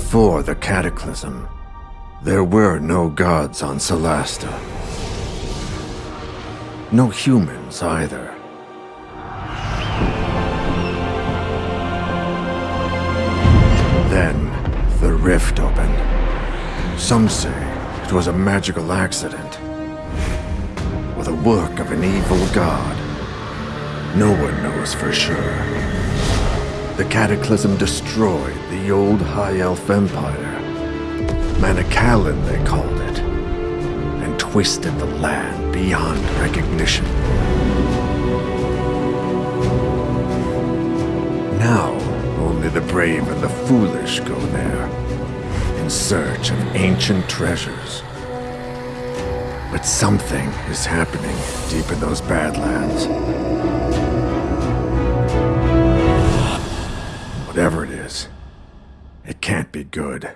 Before the Cataclysm, there were no gods on Solasta. No humans either. Then, the rift opened. Some say it was a magical accident, or the work of an evil god. No one knows for sure. The Cataclysm destroyed the old High Elf Empire. Manacalon, they called it. And twisted the land beyond recognition. Now, only the brave and the foolish go there, in search of ancient treasures. But something is happening deep in those Badlands. It can't be good.